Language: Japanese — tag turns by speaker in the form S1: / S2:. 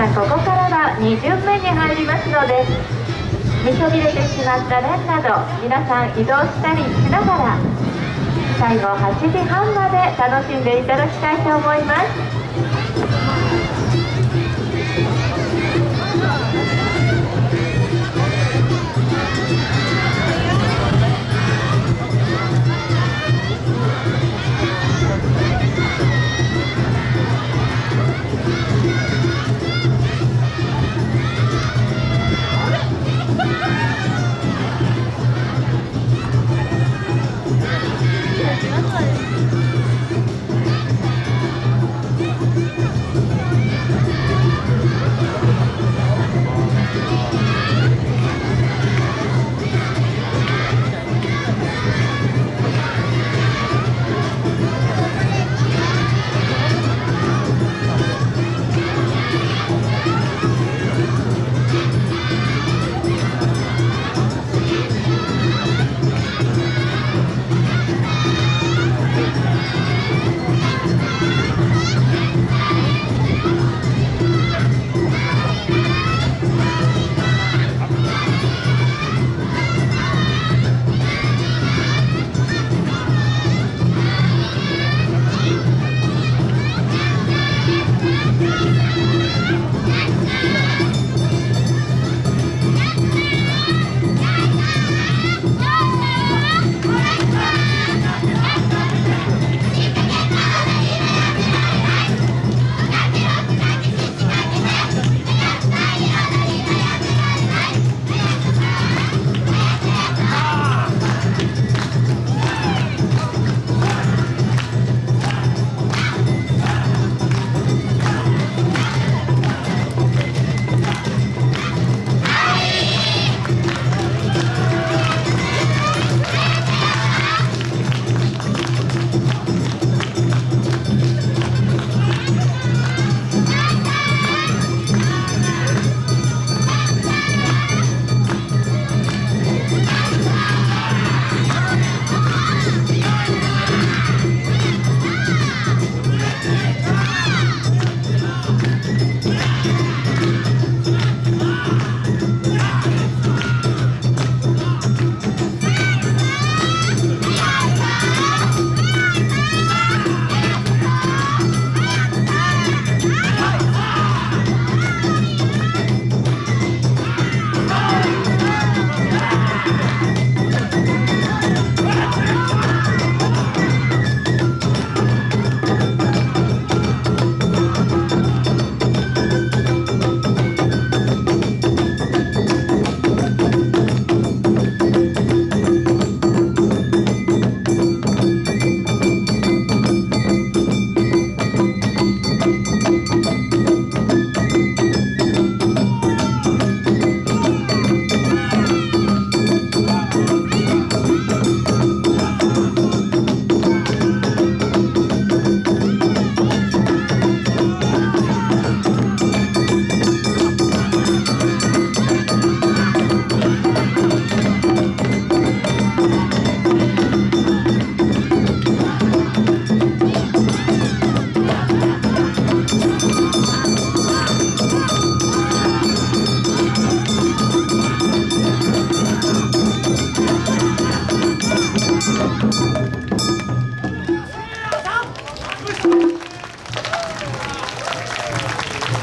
S1: さんここからは2巡目に入りますので見そびれてしまった連など皆さん移動したりしながら最後8時半まで楽しんでいただきたいと思います。Música